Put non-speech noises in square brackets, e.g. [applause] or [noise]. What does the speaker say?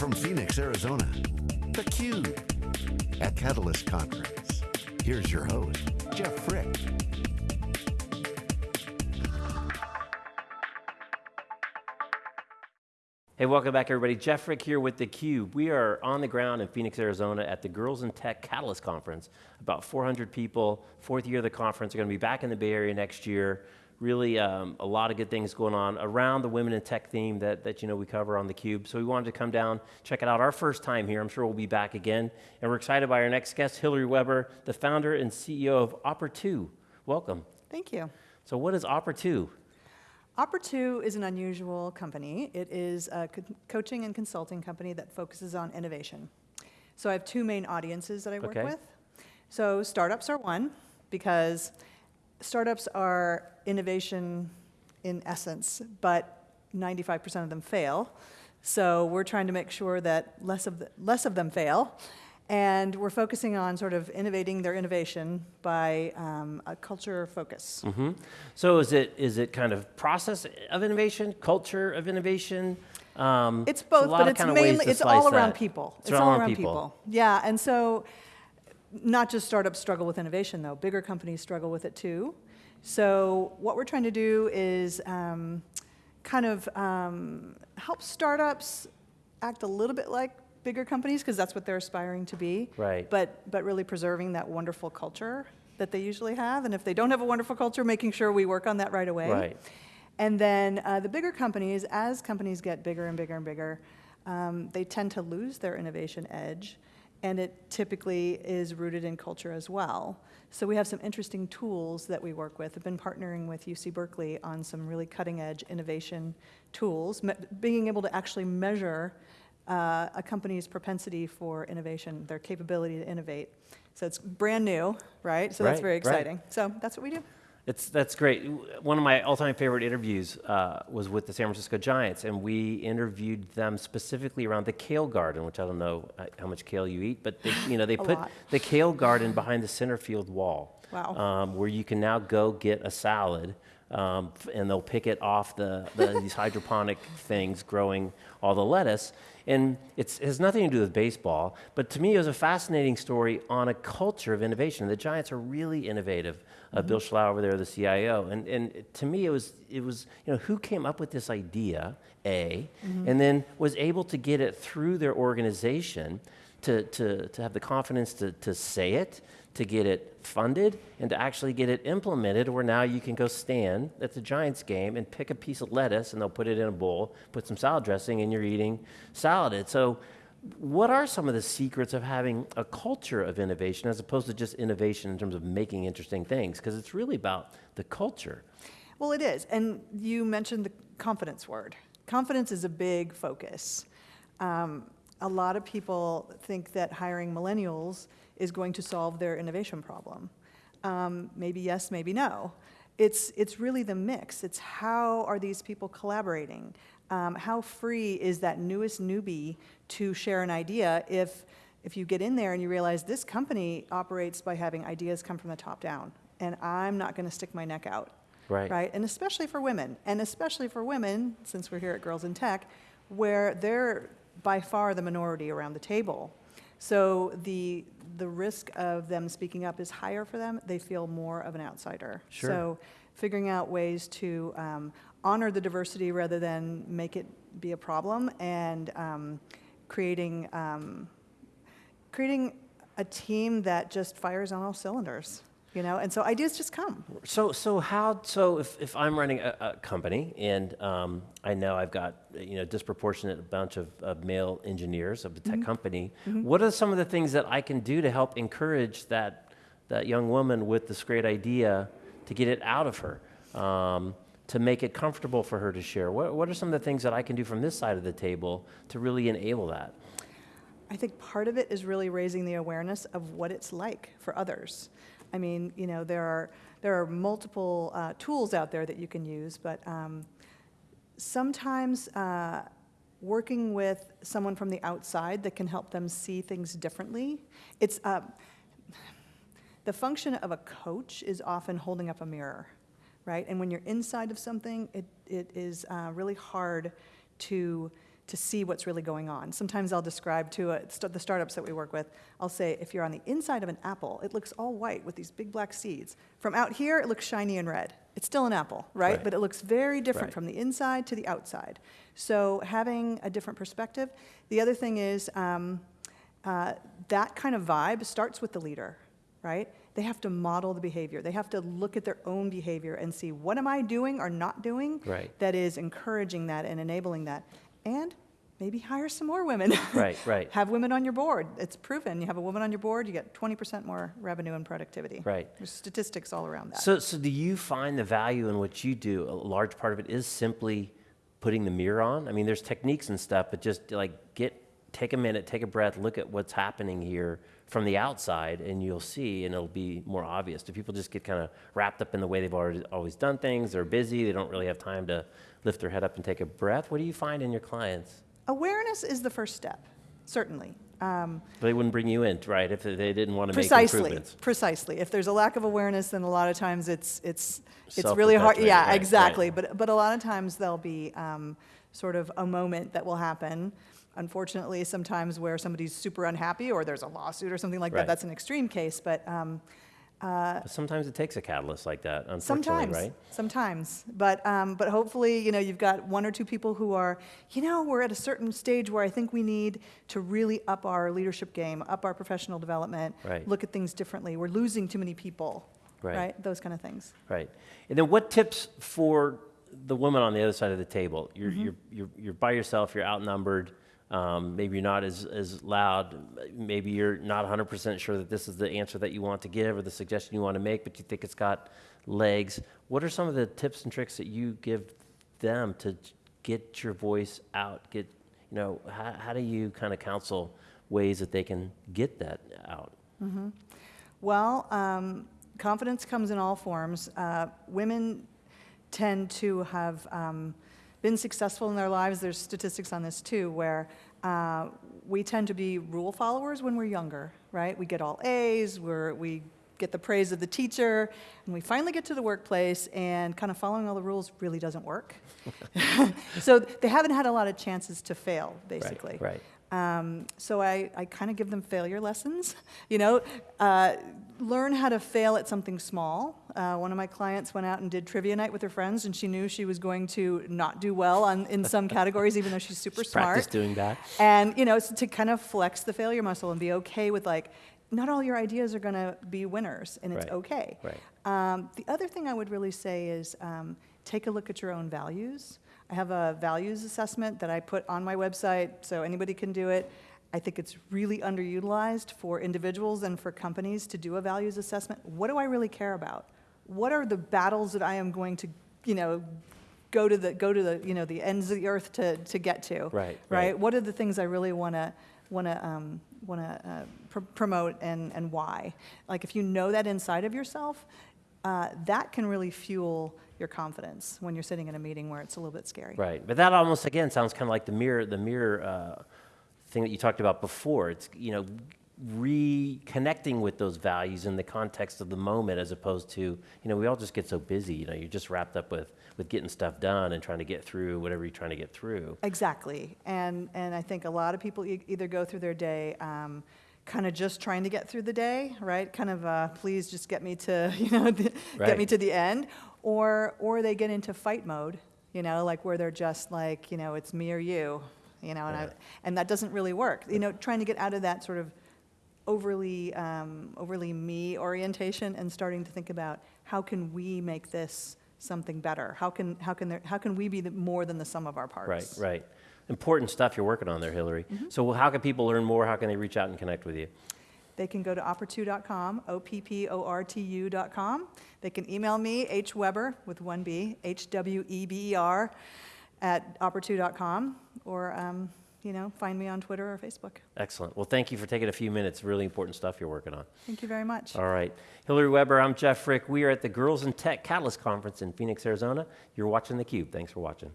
from Phoenix, Arizona, theCUBE, at Catalyst Conference. Here's your host, Jeff Frick. Hey, welcome back everybody. Jeff Frick here with theCUBE. We are on the ground in Phoenix, Arizona at the Girls in Tech Catalyst Conference. About 400 people, fourth year of the conference. We're going to be back in the Bay Area next year. Really um, a lot of good things going on around the women in tech theme that, that you know we cover on theCUBE. So we wanted to come down, check it out. Our first time here, I'm sure we'll be back again. And we're excited by our next guest, Hillary Weber, the founder and CEO of Opportu. Welcome. Thank you. So what is Opportu? Opportu is an unusual company. It is a co coaching and consulting company that focuses on innovation. So I have two main audiences that I work Okay. with. So startups are one, because startups are innovation in essence, but 95% of them fail. So we're trying to make sure that less of, the, less of them fail. And we're focusing on sort of innovating their innovation by um, a culture focus. hmm So is it is it kind of process of innovation, culture of innovation? Um, It's both, but it's kind of ways mainly, it's all around that. people. It's all around people. Yeah, and so not just startups struggle with innovation though, bigger companies struggle with it too. So what we're trying to do is um, kind of um, help startups act a little bit like bigger companies because that's what they're aspiring to be. Right. But, but really preserving that wonderful culture that they usually have. And if they don't have a wonderful culture, making sure we work on that right away. Right. And then uh, the bigger companies, as companies get bigger and bigger and bigger, um, they tend to lose their innovation edge, and it typically is rooted in culture as well. So we have some interesting tools that we work with. I've been partnering with UC Berkeley on some really cutting edge innovation tools, being able to actually measure uh, a company's propensity for innovation, their capability to innovate. So it's brand new, right? So that's Right, very right. exciting. So that's what we do. It's, that's great. One of my all-time favorite interviews uh, was with the San Francisco Giants, and we interviewed them specifically around the kale garden, which I don't know uh, how much kale you eat, but they, you know they [laughs] put lot. the kale garden behind the center field wall, Wow. um, where you can now go get a salad, um, and they'll pick it off the, the these hydroponic things growing all the lettuce. And it's, it has nothing to do with baseball, but to me it was a fascinating story on a culture of innovation. The Giants are really innovative. Uh, Bill Schlough over there, the CIO, and, and to me it was, it was, you know, who came up with this idea, A, and then was able to get it through their organization to, to, to have the confidence to, to say it, to get it funded, and to actually get it implemented where now you can go stand at the Giants game and pick a piece of lettuce and they'll put it in a bowl, put some salad dressing, and you're eating salad. So what are some of the secrets of having a culture of innovation as opposed to just innovation in terms of making interesting things? Because it's really about the culture. Well, it is. And you mentioned the confidence word. Confidence is a big focus. Um, a lot of people think that hiring millennials is going to solve their innovation problem. Um, maybe yes, maybe no. It's, it's really the mix. It's how are these people collaborating? Um, how free is that newest newbie to share an idea if, if you get in there and you realize this company operates by having ideas come from the top down, and I'm not going to stick my neck out Right. right? And especially for women, and especially for women, since we're here at Girls in Tech, where they're by far the minority around the table. So the the risk of them speaking up is higher for them. They feel more of an outsider. Sure. So figuring out ways to um, honor the diversity rather than make it be a problem, and um, creating um, creating a team that just fires on all cylinders. You know, and so ideas just come. So, so how, so if, if I'm running a, a company and um, I know I've got, you know, disproportionate bunch of, of male engineers of a tech company, what are some of the things that I can do to help encourage that, that young woman with this great idea to get it out of her, um, to make it comfortable for her to share? What, what are some of the things that I can do from this side of the table to really enable that? I think part of it is really raising the awareness of what it's like for others. I mean, you know, there are there are multiple uh, tools out there that you can use, but um, sometimes uh, working with someone from the outside that can help them see things differently. It's uh, the function of a coach is often holding up a mirror, right? And when you're inside of something, it, it is uh, really hard to to see what's really going on. Sometimes I'll describe to a, st- the startups that we work with, I'll say, if you're on the inside of an apple, it looks all white with these big black seeds. From out here, it looks shiny and red. It's still an apple, right? Right. But it looks very different Right. from the inside to the outside. So having a different perspective. The other thing is um, uh, that kind of vibe starts with the leader, right? They have to model the behavior. They have to look at their own behavior and see what am I doing or not doing Right. that is encouraging that and enabling that. And maybe hire some more women. [laughs] Right, right. have women on your board. It's proven. You have a woman on your board, you get 20% more revenue and productivity. Right. There's statistics all around that. So, so do you find the value in what you do? A large part of it is simply putting the mirror on. I mean, there's techniques and stuff, but just like get, take a minute, take a breath, look at what's happening here from the outside, and you'll see, and it'll be more obvious. Do people just get kind of wrapped up in the way they've already always done things? They're busy. They don't really have time to lift their head up and take a breath. What do you find in your clients? Awareness is the first step, certainly. Um, They wouldn't bring you in, right, if they didn't want to make Precisely, improvements. precisely. If there's a lack of awareness, then a lot of times it's, it's, it's really hard. Yeah, right, right. exactly. But, but a lot of times there'll be um, sort of a moment that will happen. Unfortunately, sometimes where somebody's super unhappy or there's a lawsuit or something like Right. that. That's an extreme case, but um, But sometimes it takes a catalyst like that, unfortunately, Sometimes, right? sometimes, but um, but hopefully, you know, you've got one or two people who are, you know, we're at a certain stage where I think we need to really up our leadership game, up our professional development, Right. look at things differently. We're losing too many people, Right. right? Those kind of things. Right. And then what tips for the woman on the other side of the table? You're, Mm-hmm. you're, you're, you're by yourself, you're outnumbered, um, maybe you're not as, as loud, maybe you're not 100% sure that this is the answer that you want to give or the suggestion you want to make, but you think it's got legs. What are some of the tips and tricks that you give them to get your voice out? Get, you know, how, how do you kind of counsel ways that they can get that out? Well, um, confidence comes in all forms. Uh, women tend to have um, been successful in their lives. There's statistics on this too, where uh, we tend to be rule followers when we're younger, right? We get all A's, we're, we get the praise of the teacher, and we finally get to the workplace, and kind of following all the rules really doesn't work. [laughs] so they haven't had a lot of chances to fail, basically. Right. Um, so I, I kind of give them failure lessons. [laughs] You know, uh, learn how to fail at something small. Uh, one of my clients went out and did trivia night with her friends, and she knew she was going to not do well on, in some [laughs] categories, even though she's super Just practice smart. doing that. And you know, it's to kind of flex the failure muscle and be okay with like, not all your ideas are going to be winners, and it's Right, okay. right. Um, the other thing I would really say is um, take a look at your own values. I have a values assessment that I put on my website, so anybody can do it. I think it's really underutilized for individuals and for companies to do a values assessment. What do I really care about? What are the battles that I am going to, you know, go to the go to the you know the ends of the earth to to get to? Right, Right. right. What are the things I really want to want to um, want to uh, pr- promote and and why? Like if you know that inside of yourself, uh, that can really fuel your confidence when you're sitting in a meeting where it's a little bit scary. Right, but that almost again sounds kind of like the mirror, the mirror uh, thing that you talked about before. It's you know reconnecting with those values in the context of the moment, as opposed to you know we all just get so busy. You know, you're just wrapped up with with getting stuff done and trying to get through whatever you're trying to get through. Exactly. And, and I think a lot of people e- either go through their day um, kind of just trying to get through the day, right? Kind of, uh, please just get me to, [laughs] you know, the, get me to the end. Or, or they get into fight mode, you know, like where they're just like, you know, it's me or you, you know, and, I, and that doesn't really work. You know, trying to get out of that sort of overly, um, overly me orientation and starting to think about how can we make this something better? How can, how can, there, how can we be the, more than the sum of our parts? Right, right. Important stuff you're working on there, Hillary. So how can people learn more? How can they reach out and connect with you? They can go to opportu.com, O-P-P-O-R-T-U.com. They can email me, H Weber with one B, H-W-E-B-E-R, at opportu.com, or, um, you know, find me on Twitter or Facebook. Excellent. Well, thank you for taking a few minutes. Really important stuff you're working on. Thank you very much. All right. Hillary Weber, I'm Jeff Frick. We are at the Girls in Tech Catalyst Conference in Phoenix, Arizona. You're watching theCUBE. Thanks for watching.